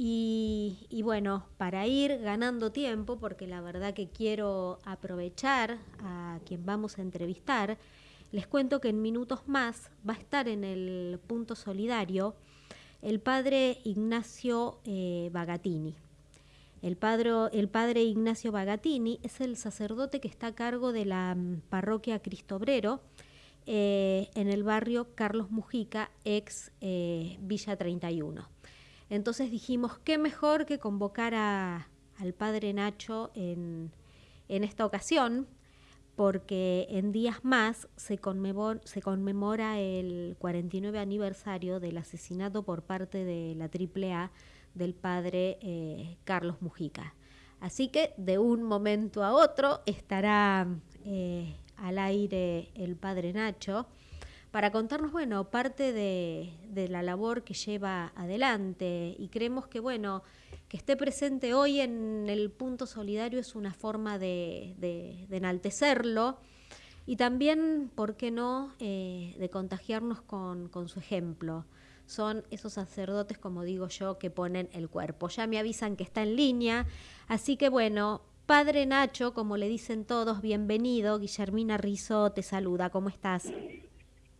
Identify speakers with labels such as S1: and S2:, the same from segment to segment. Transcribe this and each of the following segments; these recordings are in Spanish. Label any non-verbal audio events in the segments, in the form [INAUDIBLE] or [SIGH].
S1: y, bueno, para ir ganando tiempo, porque la verdad que quiero aprovechar a quien vamos a entrevistar, les cuento que en minutos más va a estar en el punto solidario el padre Ignacio eh, Bagatini. El padre, el padre Ignacio Bagatini es el sacerdote que está a cargo de la mm, parroquia Cristobrero eh, en el barrio Carlos Mujica, ex eh, Villa 31. Entonces dijimos, qué mejor que convocar a, al padre Nacho en, en esta ocasión porque en días más se, conmemora, el 49 aniversario del asesinato por parte de la AAA del padre eh, Carlos Mujica. Así que de un momento a otro estará eh, al aire el padre Nacho para contarnos, bueno, parte de, la labor que lleva adelante y creemos que, bueno, que esté presente hoy en el punto solidario es una forma de, enaltecerlo y también, ¿por qué no?, eh, de contagiarnos con, su ejemplo. Son esos sacerdotes, como digo yo, que ponen el cuerpo. Ya me avisan que está en línea, así que bueno, Padre Nacho, como le dicen todos, bienvenido. Guillermina Rizo te saluda, ¿cómo estás?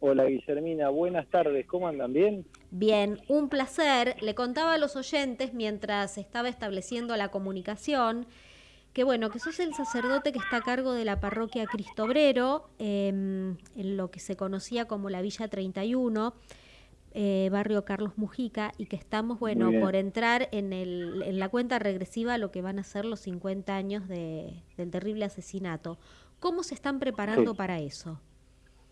S2: Hola Guillermina, buenas tardes, ¿cómo andan? ¿Bien?
S1: Bien, un placer. Le contaba a los oyentes mientras estaba estableciendo la comunicación que bueno, que sos el sacerdote que está a cargo de la parroquia Cristo Obrero, em, en lo que se conocía como la Villa 31, eh, barrio Carlos Mujica, y que estamos, bueno, por entrar en, el, en la cuenta regresiva a lo que van a ser los 50 años de, del terrible asesinato. ¿Cómo se están preparando para eso?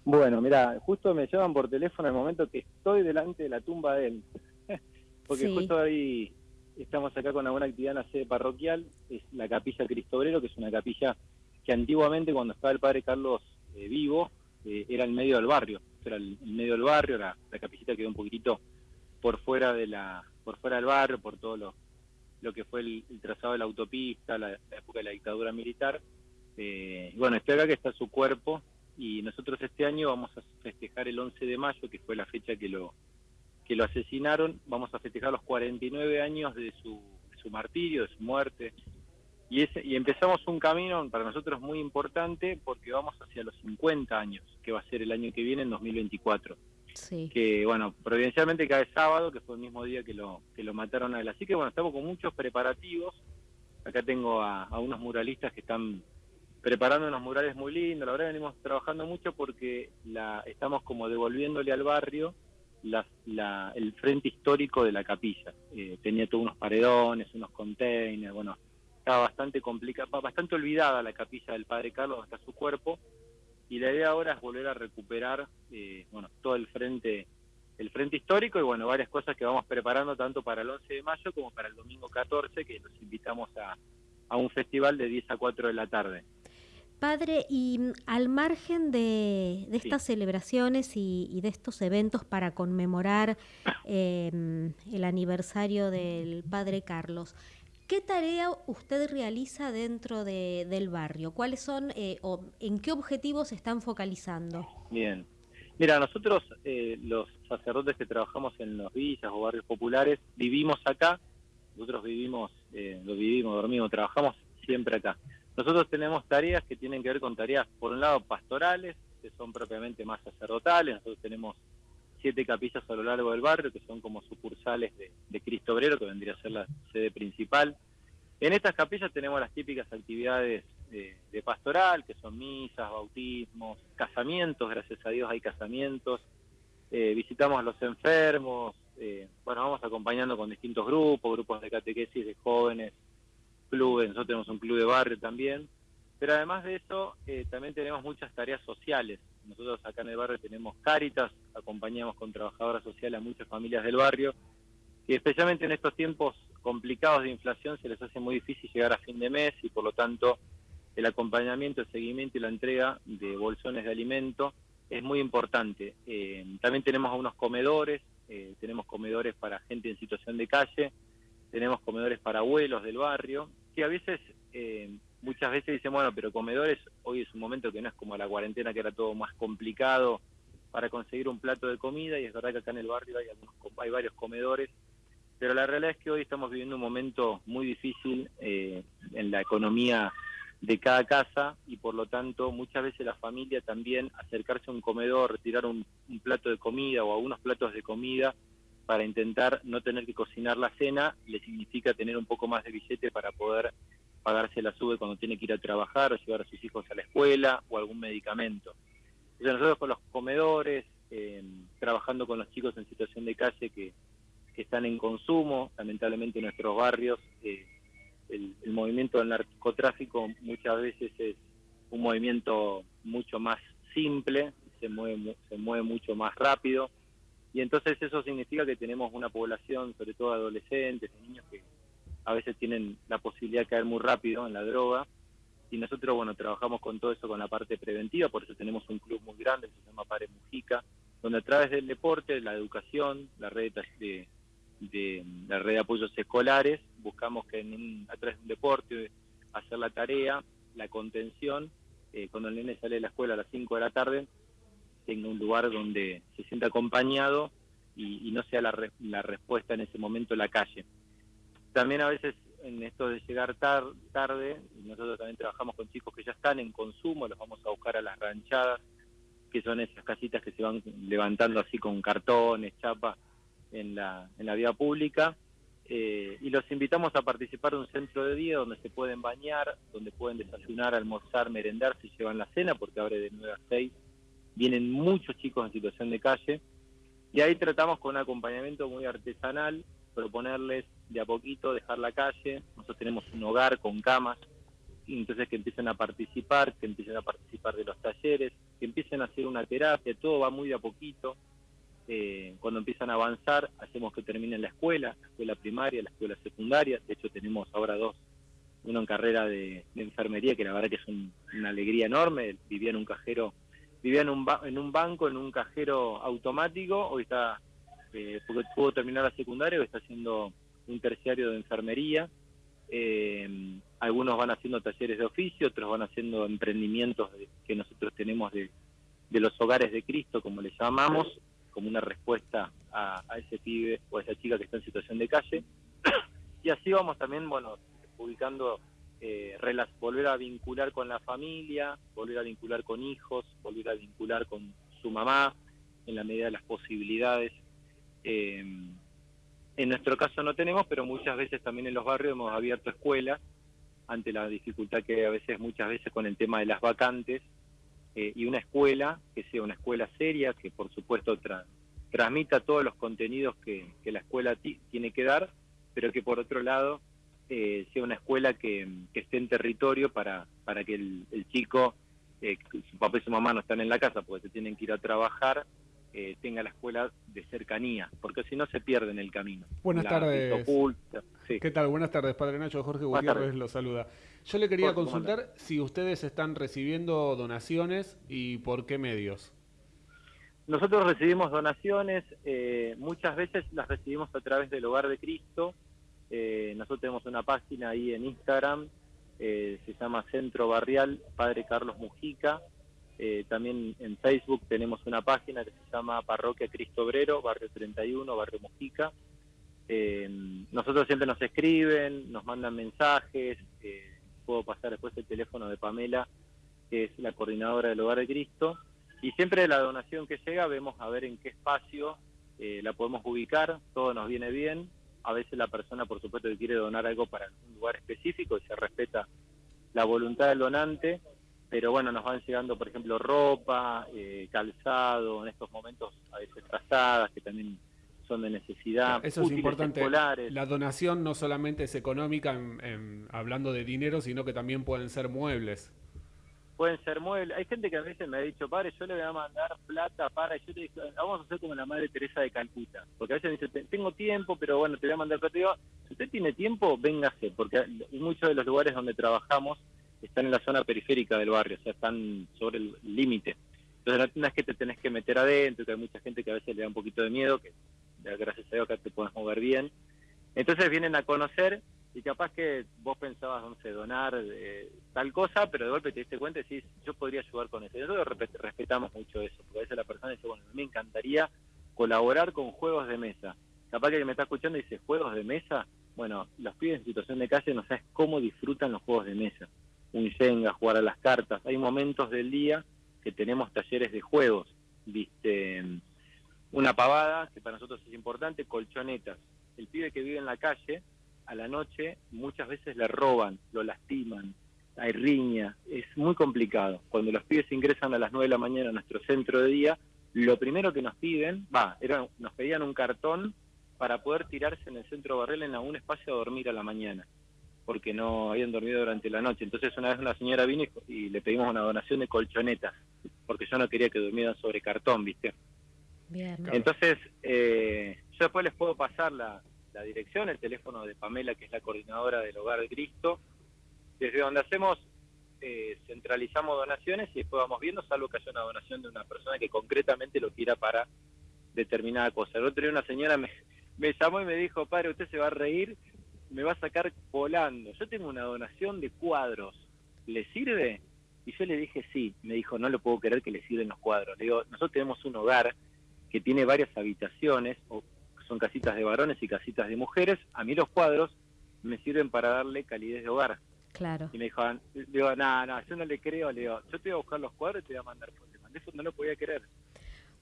S2: Bueno, mira, justo me llevan por teléfono el momento que estoy delante de la tumba de él. [LAUGHS] Porque justo ahí estamos acá con alguna actividad en la sede parroquial, es la capilla Cristo Obrero, que es una capilla que antiguamente cuando estaba el padre Carlos eh, vivo, eh, era el medio del barrio, era el, medio del barrio, la, la, capillita quedó un poquitito por fuera de la, por fuera del barrio, por todo lo, lo que fue el, trazado de la autopista, la, época de la dictadura militar. Eh, bueno, estoy acá que está su cuerpo, y nosotros este año vamos a festejar el 11 de mayo, que fue la fecha que lo, que lo asesinaron, vamos a festejar los 49 años de su, su martirio, de su muerte, y, ese, y empezamos un camino para nosotros muy importante porque vamos hacia los 50 años, que va a ser el año que viene, en 2024. Sí. Que, bueno, providencialmente cae sábado, que fue el mismo día que lo, que lo mataron a él. Así que, bueno, estamos con muchos preparativos. Acá tengo a, a unos muralistas que están preparando unos murales muy lindos. La verdad venimos trabajando mucho porque la, estamos como devolviéndole al barrio la, el frente histórico de la capilla. Eh, tenía todos unos paredones, unos containers, bueno, estaba bastante complicada, bastante olvidada la capilla del Padre Carlos hasta su cuerpo. Y la idea ahora es volver a recuperar, eh, bueno, todo el frente el frente histórico y bueno, varias cosas que vamos preparando tanto para el 11 de mayo como para el domingo 14, que los invitamos a, a un festival de 10 a 4 de la tarde.
S1: Padre, y mm, al margen de, estas celebraciones y, de estos eventos para conmemorar em, el aniversario del Padre Carlos, ¿qué tarea usted realiza dentro del barrio? ¿Cuáles son eh, o en qué objetivos se están focalizando?
S2: Bien. Mira, nosotros eh, los sacerdotes que trabajamos en los villas o barrios populares vivimos acá, nosotros vivimos, eh, lo vivimos, dormimos, trabajamos siempre acá. Nosotros tenemos tareas que tienen que ver con tareas, por un lado, pastorales, que son propiamente más sacerdotales. Nosotros tenemos siete capillas a lo largo del barrio, que son como sucursales de, Cristo Obrero, que vendría a ser la sede principal. En estas capillas tenemos las típicas actividades de, pastoral, que son misas, bautismos, casamientos, gracias a Dios hay casamientos. Eh, visitamos a los enfermos, eh, bueno, vamos acompañando con distintos grupos, grupos de catequesis de jóvenes, clubes, nosotros tenemos un club de barrio también, pero además de eso eh, también tenemos muchas tareas sociales. Nosotros acá en el barrio tenemos Cáritas, acompañamos con trabajadoras sociales a muchas familias del barrio, y especialmente en estos tiempos complicados de inflación se les hace muy difícil llegar a fin de mes y por lo tanto el acompañamiento, el seguimiento y la entrega de bolsones de alimento es muy importante. Eh, también tenemos algunos comedores, eh, tenemos comedores para gente en situación de calle, tenemos comedores para abuelos del barrio, que a veces, eh, muchas veces dicen, bueno, pero comedores, hoy es un momento que no es como la cuarentena, que era todo más complicado para conseguir un plato de comida, y es verdad que acá en el barrio hay, algunos, hay varios comedores pero la realidad es que hoy estamos viviendo un momento muy difícil eh, en la economía de cada casa y por lo tanto muchas veces la familia también acercarse a un comedor, retirar un, plato de comida o algunos platos de comida para intentar no tener que cocinar la cena, le significa tener un poco más de billete para poder pagarse la sube cuando tiene que ir a trabajar o llevar a sus hijos a la escuela o algún medicamento. Entonces nosotros con los comedores, eh, trabajando con los chicos en situación de calle que, están en consumo, lamentablemente en nuestros barrios, eh, el, movimiento del narcotráfico muchas veces es un movimiento mucho más simple, se mueve, se mueve mucho más rápido, y entonces eso significa que tenemos una población, sobre todo adolescentes, niños que a veces tienen la posibilidad de caer muy rápido en la droga, y nosotros, bueno, trabajamos con todo eso, con la parte preventiva, por eso tenemos un club muy grande, se llama Pare Mujica, donde a través del deporte, la educación, la red de, de la red de apoyos escolares, buscamos que en a través de un deporte, hacer la tarea, la contención, eh, cuando el nene sale de la escuela a las 5 de la tarde, tenga un lugar donde se sienta acompañado y, no sea la, la respuesta en ese momento la calle. También a veces en esto de llegar tarde, nosotros también trabajamos con chicos que ya están en consumo, los vamos a buscar a las ranchadas, que son esas casitas que se van levantando así con cartones, chapas en la, en la vía pública. Eh, y los invitamos a participar de un centro de día donde se pueden bañar, donde pueden desayunar, almorzar, merendar si llevan la cena, porque abre de 9 a 6. Vienen muchos chicos en situación de calle. Y ahí tratamos con un acompañamiento muy artesanal, proponerles de a poquito dejar la calle. Nosotros tenemos un hogar con camas, entonces que empiecen a participar, que empiecen a participar de los talleres, que empiecen a hacer una terapia, todo va muy de a poquito. Eh, cuando empiezan a avanzar, hacemos que terminen la escuela, la escuela primaria, la escuela secundaria. De hecho, tenemos ahora dos, uno en carrera de, enfermería, que la verdad que es una alegría enorme. Vivía en un cajero, vivía en un, en un banco, en un cajero automático. Hoy está, eh, porque pudo terminar la secundaria, hoy está haciendo un terciario de enfermería. Eh, algunos van haciendo talleres de oficio, otros van haciendo emprendimientos que nosotros tenemos de, de los hogares de Cristo, como les llamamos, como una respuesta a, ese pibe o a esa chica que está en situación de calle. [COUGHS] y así vamos también, bueno, ubicando, eh, volver a vincular con la familia, volver a vincular con hijos, volver a vincular con su mamá, en la medida de las posibilidades. Eh, en nuestro caso no tenemos, pero muchas veces también en los barrios hemos abierto escuelas ante la dificultad que a veces, muchas veces con el tema de las vacantes, eh, y una escuela que sea una escuela seria, que por supuesto transmita todos los contenidos que, la escuela tiene que dar, pero que por otro lado eh, sea una escuela que, esté en territorio para, para que el, chico, eh, su papá y su mamá no están en la casa porque se tienen que ir a trabajar, tenga la escuela de cercanía, porque si no se pierde en el camino.
S3: Buenas tardes. ¿Qué tal? Buenas tardes, Padre Nacho. Jorge Gutiérrez lo saluda. Yo le quería consultar si ustedes están recibiendo donaciones y por qué medios.
S2: Nosotros recibimos donaciones, eh, muchas veces las recibimos a través del Hogar de Cristo. Eh, nosotros tenemos una página ahí en Instagram, eh, se llama Centro Barrial Padre Carlos Mujica. también en Facebook tenemos una página que se llama Parroquia Cristo Obrero, Barrio 31, Barrio Mujica. nosotros siempre nos escriben, nos mandan mensajes puedo pasar después el teléfono de Pamela, que es la coordinadora del Hogar de Cristo. Y siempre la donación que llega vemos a ver en qué espacio eh, la podemos ubicar, todo nos viene bien. A veces la persona, por supuesto, que quiere donar algo para un lugar específico y se respeta la voluntad del donante, pero bueno, nos van llegando, por ejemplo, ropa, eh, calzado, en estos momentos a veces trazadas, que también son de necesidad.
S3: Eso es importante. La donación no solamente es económica, en, hablando de dinero, sino que también pueden ser muebles.
S2: Pueden ser muebles. Hay gente que a veces me ha dicho, padre, yo le voy a mandar plata para. Y yo le digo, vamos a hacer como la madre Teresa de Calcuta. Porque a veces me dice, tengo tiempo, pero bueno, te voy a mandar plata. Y digo, si usted tiene tiempo, véngase. Porque muchos de los lugares donde trabajamos están en la zona periférica del barrio, o sea, están sobre el límite. Entonces no es que te tenés que meter adentro, que hay mucha gente que a veces le da un poquito de miedo, que gracias a Dios que te puedes mover bien. Entonces vienen a conocer y capaz que vos pensabas, no sé, donar eh, tal cosa, pero de golpe te diste cuenta y decís, yo podría ayudar con eso. Y nosotros respetamos mucho eso, porque a veces la persona dice, bueno, me encantaría colaborar con juegos de mesa. capaz que me está escuchando dice, ¿juegos de mesa? Bueno, los pibes en situación de calle no sabes cómo disfrutan los juegos de mesa. Un Jenga, jugar a las cartas. Hay momentos del día que tenemos talleres de juegos, viste, una pavada, que para nosotros es importante, colchonetas. El pibe que vive en la calle, a la noche muchas veces le roban, lo lastiman, hay riña, es muy complicado. Cuando los pibes ingresan a las 9 de la mañana a nuestro centro de día, lo primero que nos piden, va, era, nos pedían un cartón para poder tirarse en el centro barril en algún espacio a dormir a la mañana, porque no habían dormido durante la noche. Entonces una vez una señora vino y, le pedimos una donación de colchonetas, porque yo no quería que durmieran sobre cartón, ¿viste? Bien. Entonces, eh, yo después les puedo pasar la, la dirección, el teléfono de Pamela, que es la coordinadora del Hogar de Cristo, desde donde hacemos, eh, centralizamos donaciones y después vamos viendo, salvo que haya una donación de una persona que concretamente lo quiera para determinada cosa. El otro día una señora me, me llamó y me dijo, padre, usted se va a reír, me va a sacar volando. Yo tengo una donación de cuadros, ¿le sirve? Y yo le dije sí, me dijo, no lo puedo creer que le sirven los cuadros. Le digo, nosotros tenemos un hogar que tiene varias habitaciones, o son casitas de varones y casitas de mujeres. A mí los cuadros me sirven para darle calidez de hogar.
S1: Claro.
S2: Y me dijo, digo, no, no, yo no le creo, le digo, yo te voy a buscar los cuadros y te voy a mandar Eso no lo podía creer.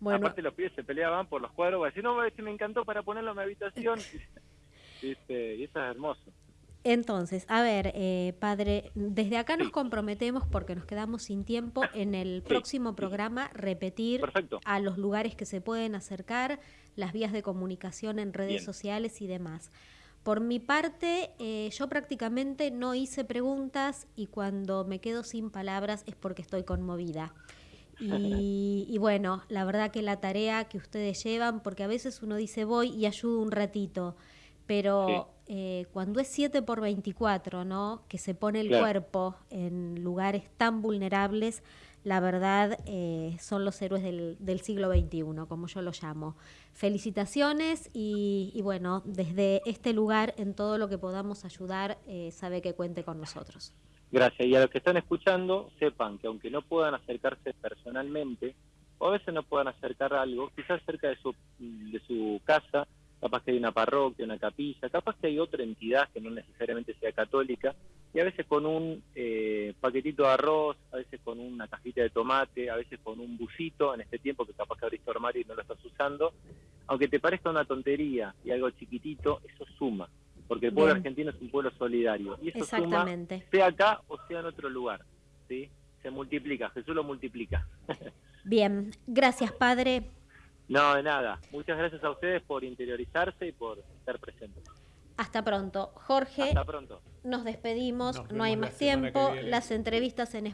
S2: Bueno. Aparte los pibes se peleaban por los cuadros, voy a decir, no, si me encantó para ponerlo en mi habitación. [LAUGHS] y eso es hermoso.
S1: Entonces, a ver, eh, padre, desde acá nos comprometemos, porque nos quedamos sin tiempo, en el próximo programa repetir a los lugares que se pueden acercar, las vías de comunicación en redes sociales y demás. Por mi parte, eh, yo prácticamente no hice preguntas y cuando me quedo sin palabras es porque estoy conmovida. Y, [LAUGHS] bueno, la verdad que la tarea que ustedes llevan, porque a veces uno dice voy y ayudo un ratito, pero eh, cuando es 7 por 24, ¿no? Que se pone el cuerpo en lugares tan vulnerables, la verdad eh, son los héroes del, del, siglo XXI, como yo lo llamo. Felicitaciones y, bueno, desde este lugar, en todo lo que podamos ayudar, eh, sabe que cuente con nosotros.
S2: Gracias. Y a los que están escuchando, sepan que aunque no puedan acercarse personalmente, o a veces no puedan acercar algo, quizás cerca de su, de su casa, capaz que hay una parroquia, una capilla, capaz que hay otra entidad que no necesariamente sea católica, y a veces con un eh, paquetito de arroz, a veces con una cajita de tomate, a veces con un busito en este tiempo que capaz que abriste armario y no lo estás usando, aunque te parezca una tontería y algo chiquitito, eso suma, porque el pueblo argentino es un pueblo solidario, y eso suma, sea acá o sea en otro lugar, ¿sí? Se multiplica, Jesús lo multiplica. [LAUGHS]
S1: Bien, gracias Padre.
S2: No, de nada. Muchas gracias a ustedes por interiorizarse y por estar presentes.
S1: Hasta pronto. Jorge.
S2: Hasta pronto.
S1: Nos despedimos, no hay más tiempo. Las entrevistas en